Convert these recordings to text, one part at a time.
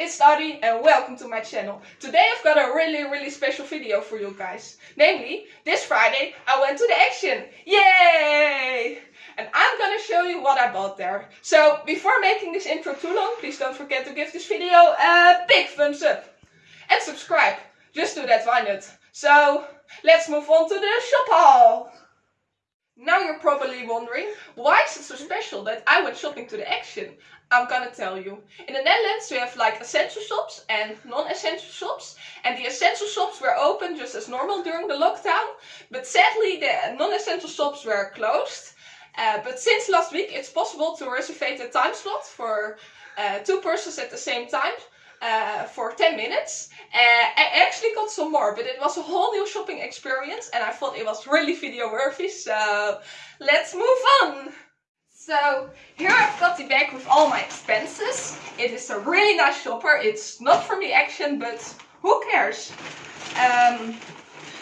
it's Adi and welcome to my channel. Today I've got a really really special video for you guys. Namely, this Friday I went to the Action. Yay! And I'm gonna show you what I bought there. So before making this intro too long, please don't forget to give this video a big thumbs up. And subscribe. Just do that, why not? So let's move on to the shop haul. Now you're probably wondering, why is it so special that I went shopping to the Action? I'm gonna tell you. In the Netherlands we have like essential shops and non-essential shops. And the essential shops were open just as normal during the lockdown. But sadly the non-essential shops were closed. Uh, but since last week it's possible to reserve a time slot for uh, two persons at the same time. Uh, for 10 minutes. Uh, I actually got some more, but it was a whole new shopping experience and I thought it was really video worthy, so let's move on! So here I've got the bag with all my expenses. It is a really nice shopper. It's not from the Action, but who cares? Um,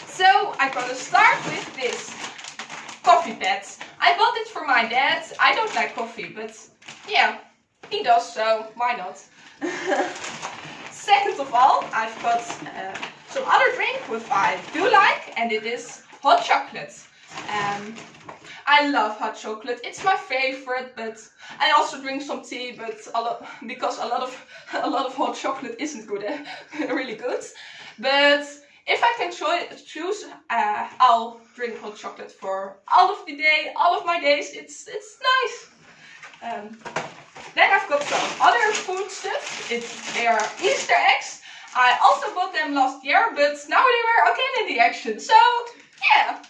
so I'm gonna start with this coffee pad. I bought it for my dad. I don't like coffee, but yeah, he does, so why not? Second of all, I've got uh, some other drink which I do like, and it is hot chocolate. Um, I love hot chocolate. It's my favorite, but I also drink some tea, but a lot because a lot of a lot of hot chocolate isn't good, eh? really good. But if I can choose, uh, I'll drink hot chocolate for all of the day, all of my days. It's it's nice. Um, then I've got some other food stuff. It's they are Easter eggs. I also bought them last year, but now they were again in the action. So yeah.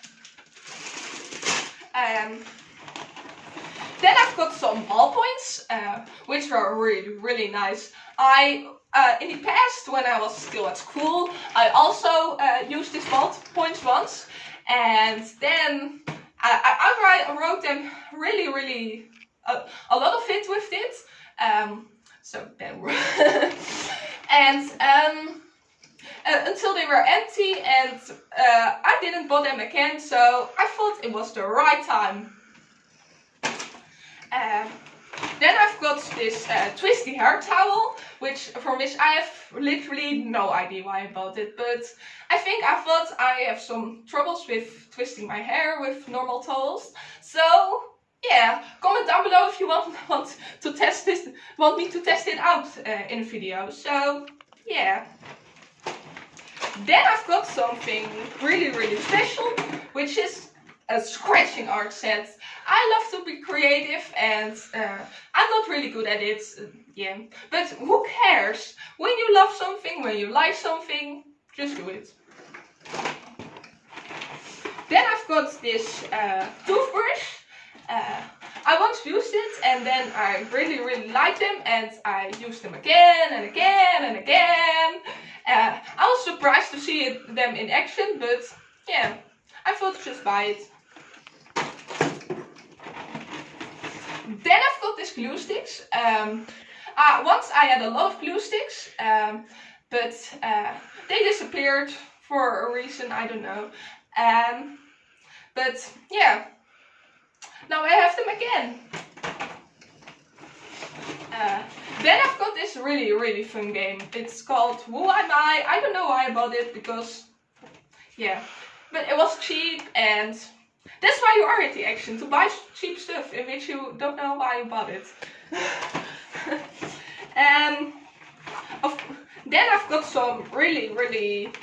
Um, then I've got some ballpoints, uh, which are really, really nice. I, uh, in the past, when I was still at school, I also uh, used these ballpoints once. And then I, I, I wrote them really, really, uh, a lot of it with it. Um, so then, and um, uh, until they were empty and uh, I didn't buy them again so I thought it was the right time. Um, then I've got this uh, twisty hair towel, which from which I have literally no idea why I bought it, but I think I thought I have some troubles with twisting my hair with normal towels. So yeah, comment down below if you want want to test this, want me to test it out uh, in a video. So yeah. Then I've got something really, really special, which is a scratching art set. I love to be creative and uh, I'm not really good at it, uh, yeah. But who cares? When you love something, when you like something, just do it. Then I've got this uh, toothbrush. Uh, I once used it and then I really, really liked them and I used them again and again and again. Uh, I was surprised to see it, them in action, but yeah, I thought i just buy it. Then I've got these glue sticks. Um, uh, once I had a lot of glue sticks, um, but uh, they disappeared for a reason, I don't know. Um, but yeah, now I have them again. Uh, then I've got this really, really fun game. It's called Who Am I? I don't know why I bought it because, yeah. But it was cheap and that's why you are at the action, to buy cheap stuff in which you don't know why you bought it. um, of, then I've got some really, really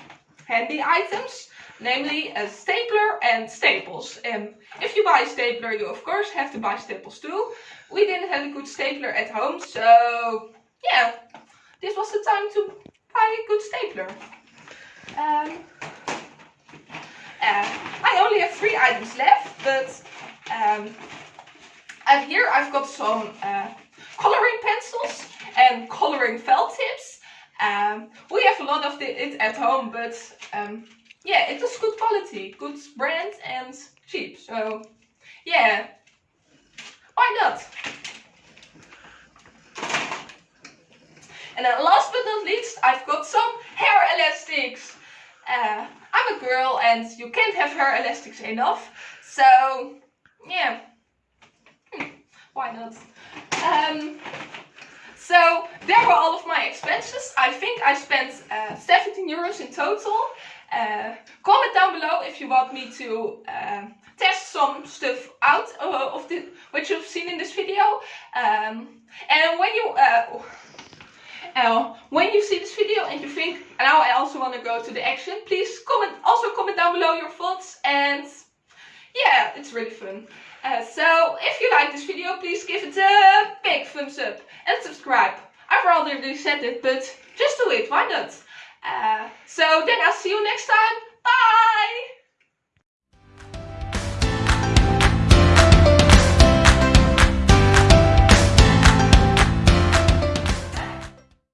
handy items, namely a stapler and staples. And if you buy a stapler, you of course have to buy staples too. We didn't have a good stapler at home, so yeah, this was the time to buy a good stapler. Um, uh, I only have three items left, but um, and here I've got some uh, coloring pencils and coloring felt tips. Um, we have a lot of it at home, but um, yeah, it is good quality, good brand and cheap. So yeah, why not? And then last but not least, I've got some hair elastics. Uh, I'm a girl and you can't have hair elastics enough. So, yeah. Hmm, why not? Um, So there were all of my expenses. I think I spent uh, 17 euros in total. Uh, comment down below if you want me to uh, test some stuff out uh, of the, what you've seen in this video. Um, and when you uh, when you see this video and you think now I also want to go to the action, please comment also comment down below your thoughts and yeah, it's really fun. So if you like this video, please give it a big thumbs up and subscribe. I've already said it, but just do it, why not? Uh, so then I'll see you next time.